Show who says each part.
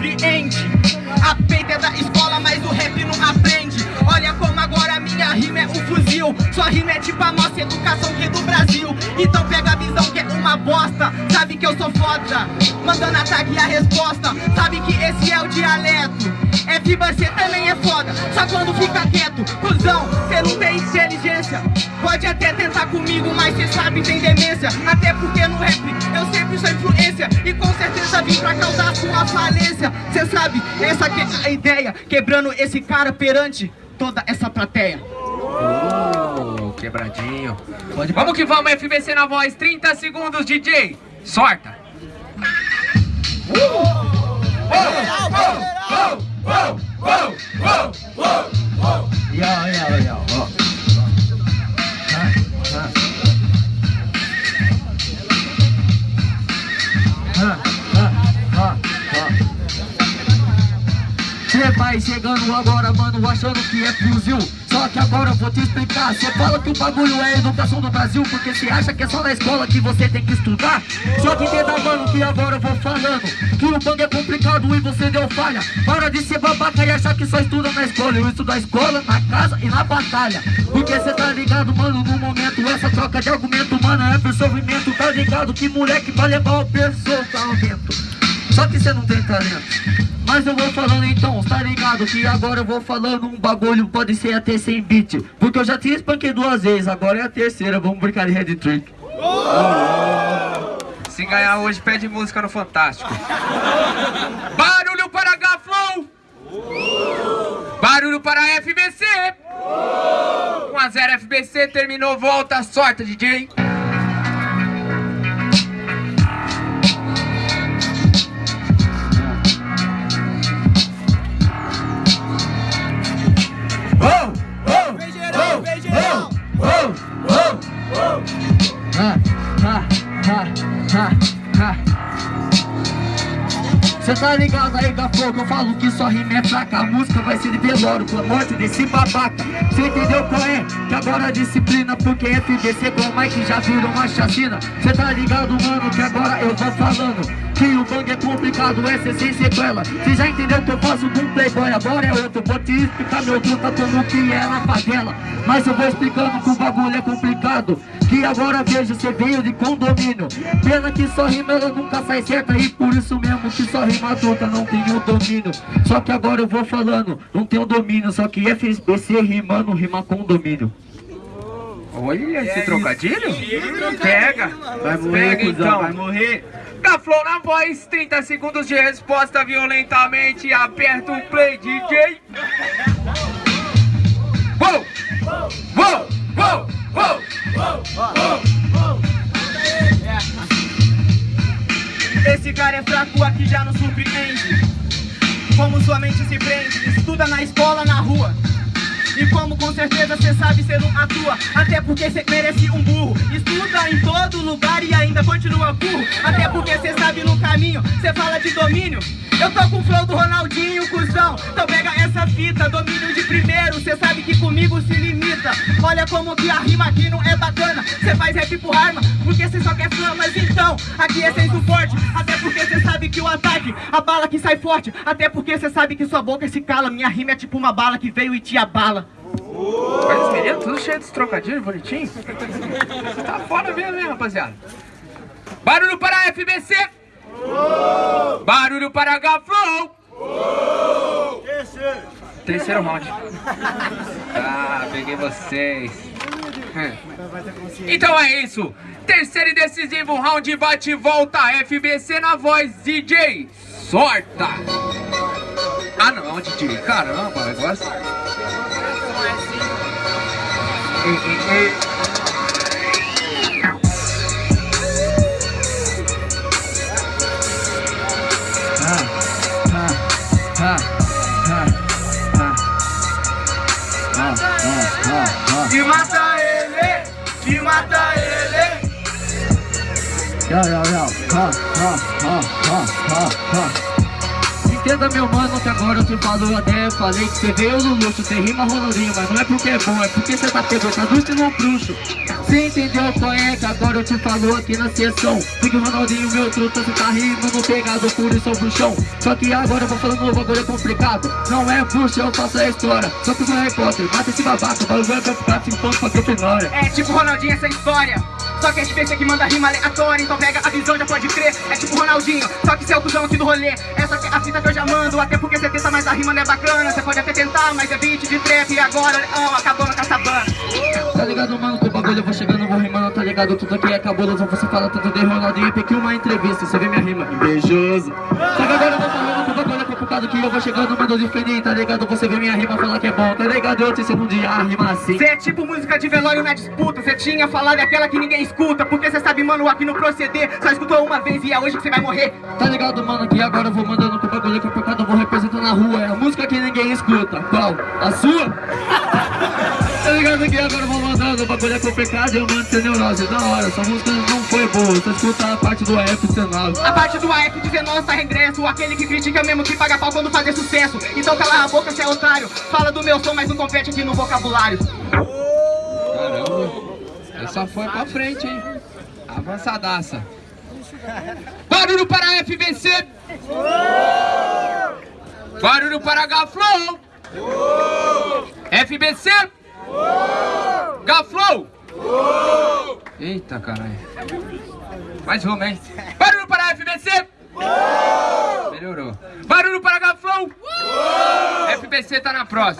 Speaker 1: surpreende A peita é da escola, mas o rap não aprende. Olha como agora minha rima é um fuzil. Sua rima é tipo a nossa educação aqui do Brasil. Então pega a visão que é uma bosta. Sabe que eu sou foda? Mandando ataque e a resposta. Sabe que esse é o dialeto. É que você também é foda. Só quando fica quieto, cuzão Cê não tem inteligência. Pode até tentar comigo, mas cê sabe tem demência. Até porque no rap eu sempre sou influência. E com certeza vim pra causar sua falência. Cê sabe, essa que é a ideia Quebrando esse cara perante toda essa plateia.
Speaker 2: Oh, Quebradinho. Pode... Vamos que vamos, FBC na voz. 30 segundos, DJ Sorta. Uh! oh, oh, oh. Yo, yo, yo. Agora, mano, achando que é fuzil Só que agora eu vou te explicar. Cê fala que o bagulho é educação do Brasil Porque cê acha que é só na escola que você tem que estudar? Só que entenda, mano, que agora eu vou falando Que o bang é complicado e você deu falha. Para de ser babaca e achar que só estuda na escola. Eu estudo na escola, na casa e na batalha. Porque cê tá ligado, mano, no momento Essa troca de argumento, mano, é pro sofrimento. Tá ligado que moleque vai levar o personamento Só que cê não tem talento. Mas eu vou falando então, tá ligado? Que agora eu vou falando um bagulho, pode ser até sem beat. Porque eu já tinha espanquei duas vezes, agora é a terceira, vamos brincar de head trick. Se ganhar hoje, pede música no Fantástico. Barulho para Gaflow. Barulho para FBC 1 a 0 FBC, terminou, volta, sorte DJ Cê tá ligado aí, Gafo, que eu falo que só rima é fraca. A música vai ser de velório com a morte desse babaca. Cê entendeu qual é? Que agora a disciplina Porque FDC com o Mike já virou uma chacina. Cê tá ligado, mano, que agora eu vou falando que o bang é complicado, essa é sem sequela Cê já entendeu que eu faço com playboy, agora é outro Vou te explicar meu truta como que é na favela Mas eu vou explicando que o bagulho é complicado Que agora vejo, cê veio de condomínio Pena que só rima ela nunca sai certa E por isso mesmo que só rima truta não tem o domínio Só que agora eu vou falando, não tem o domínio Só que FSBC rimando, rima com domínio Olha esse é trocadilho? Pega! Vai morrer, Pega, então. vai morrer! Da Flow na voz, 30 segundos de resposta violentamente. Aperta o play, DJ. Uou! Uou! Uou! Uou! Esse cara é fraco aqui já não surpreende. Como sua mente se prende, estuda na escola, na rua. E como com certeza cê sabe, cê não atua Até porque cê merece um burro Estuda em continua burro Até porque cê sabe no caminho, cê fala de domínio. Eu tô com o flow do Ronaldinho, cuzão Então pega essa fita, domínio de primeiro Cê sabe que comigo se limita. Olha como que a rima aqui não é bacana Cê faz rap por arma, porque cê só quer fama Mas então, aqui é sem suporte Até porque cê sabe que o ataque, a bala que sai forte. Até porque cê sabe que sua boca se cala Minha rima é tipo uma bala que veio e te abala. Mas os meninos tudo cheio de trocadilhos, bonitinho. Tá foda mesmo, hein, rapaziada? Barulho para a FBC! Barulho para Gaflow! Terceiro! Terceiro round. Ah, peguei vocês. Então é isso. Terceiro e decisivo round bate e volta. FBC na voz, DJ. Sorta! Ah não, é DJ. Caramba, negócio. E mata ele, e mata ele. Yo, yo, yo, ha, ha, ha, ha, ha, ha. esquenta meu mano, que agora eu te falo até Falei que você veio no luxo, você rima Ronaldinho Mas não é porque é bom, é porque você tá pegando, traduz no bruxo Cê entendeu é que agora eu te falo aqui na sessão. Porque Ronaldinho, meu truta, cê tá rimando pegado por isso, bruxão Só que agora eu vou falando um bagulho complicado. Não é bruxo, eu faço a história. Só que eu Harry Potter, mata esse babaca O bagulho vai ficar se enquanto pra Grifinória
Speaker 1: É tipo Ronaldinho essa história. Só que é que manda rima aleatória Então pega a visão, já pode crer. É tipo Ronaldinho, só que cê é o cuzão aqui do rolê. Essa é a fita que eu já mando Até porque cê tenta, mas a rima não é bacana. Cê pode até tentar, mas é beat de trap E agora, oh, acabou
Speaker 2: ligado, que eu vou chegando, vou rimando, tá ligado? Tudo aqui é cabuloso, você fala tanto de Ronaldinho e uma entrevista, você vê minha rima, invejoso Só que agora eu vou falando que o bagulho é complicado, que eu vou chegando, mando diferente, tá ligado? Você vê minha rima, fala que é bom, tá ligado? Eu te ensino um dia a rima assim
Speaker 1: Cê é tipo música de velório na disputa Cê tinha falado aquela que ninguém escuta Porque cê sabe, mano, aqui no proceder Só escutou uma vez e é hoje que cê vai morrer
Speaker 2: Tá ligado, mano, que agora eu vou mandando que o bagulho é complicado, eu vou representando na rua É a música que ninguém escuta, qual? A sua? Tá ligado que agora eu vou mandando, o bagulho é complicado, eu mando sem neurose, da hora, essa música não foi boa, só escuta a parte do AF19
Speaker 1: A parte do AF19 tá regresso Aquele que critica mesmo que paga pau quando fazer sucesso Então cala a boca, cê é otário Fala do meu som, mas não compete aqui no vocabulário
Speaker 3: Caramba, essa foi pra frente, hein? Avançadaça. Barulho para a FVC. Barulho para Gaflow. FBC. Gaflow. Eita, caralho. Mais uma, hein? Barulho para a FBC. Melhorou. Barulho para Gaflow. FBC tá na próxima.